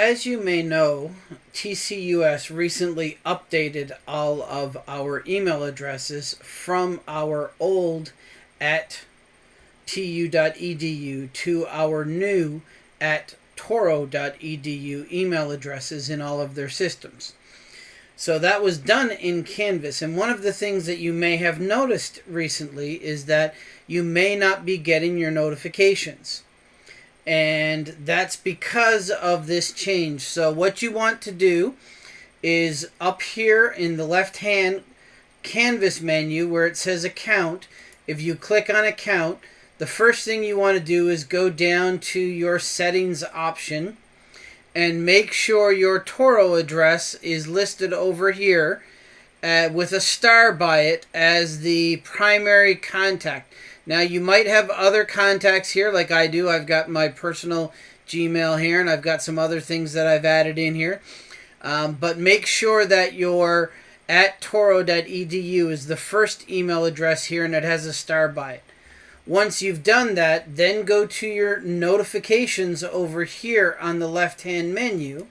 as you may know, TCUS recently updated all of our email addresses from our old at tu.edu to our new at touro.edu email addresses in all of their systems. So that was done in Canvas. And one of the things that you may have noticed recently is that you may not be getting your notifications. And that's because of this change. So what you want to do is up here in the left hand Canvas menu where it says account, if you click on account, the first thing you want to do is go down to your settings option and make sure your Touro address is listed over here uh, with a star by it as the primary contact. Now you might have other contacts here like I do. I've got my personal Gmail here and I've got some other things that I've added in here. Um, but make sure that your at touro.edu is the first email address here and it has a star by it. Once you've done that, then go to your notifications over here on the left-hand menu.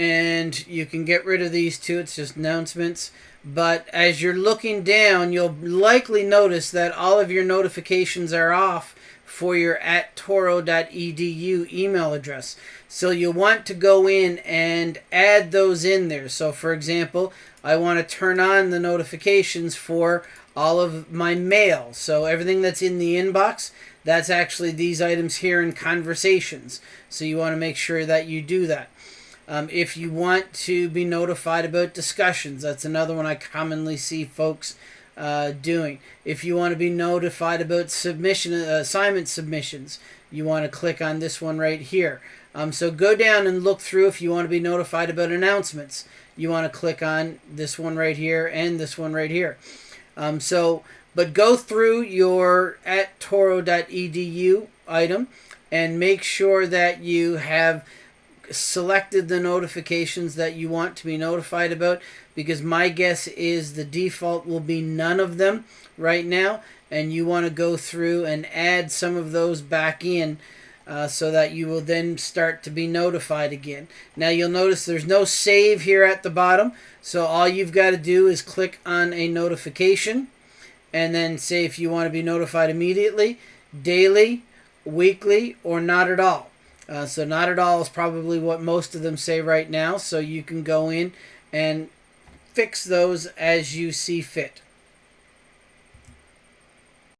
And you can get rid of these two. It's just announcements. But as you're looking down, you'll likely notice that all of your notifications are off for your at touro.edu email address. So you'll want to go in and add those in there. So for example, I want to turn on the notifications for all of my mail. So everything that's in the inbox, that's actually these items here in conversations. So you want to make sure that you do that. Um, if you want to be notified about discussions, that's another one I commonly see folks uh, doing. If you want to be notified about submission uh, assignment submissions, you want to click on this one right here. Um, so go down and look through if you want to be notified about announcements. You want to click on this one right here and this one right here. Um, so, but go through your at touro.edu item and make sure that you have selected the notifications that you want to be notified about because my guess is the default will be none of them right now and you want to go through and add some of those back in uh, so that you will then start to be notified again. Now you'll notice there's no save here at the bottom, so all you've got to do is click on a notification and then say if you want to be notified immediately, daily, weekly, or not at all. Uh, so not at all is probably what most of them say right now, so you can go in and fix those as you see fit.